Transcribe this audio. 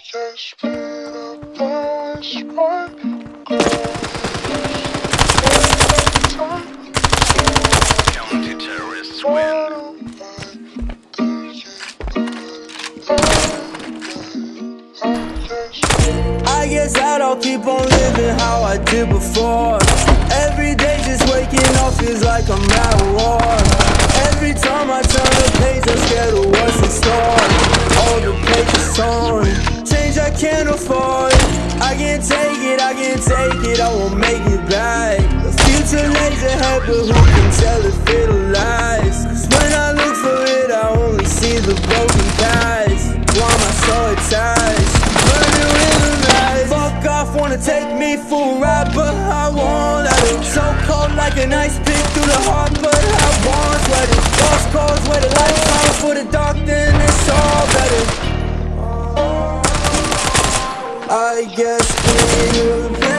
I guess I don't keep on living how I did before. Every day just waking up feels like I'm at war. Change I can't afford. I can't take it, I can't take it, I won't make it back. The future lays ahead, but who can tell if it'll last? 'Cause when I look for it, I only see the broken past. Why am I so attached? Burning in the night. Fuck off, wanna take me for a ride, but I won't let it. So cold like an ice pick through the heart, but I won't sweat it. Lost cause where the lights on for the dark, then I guess being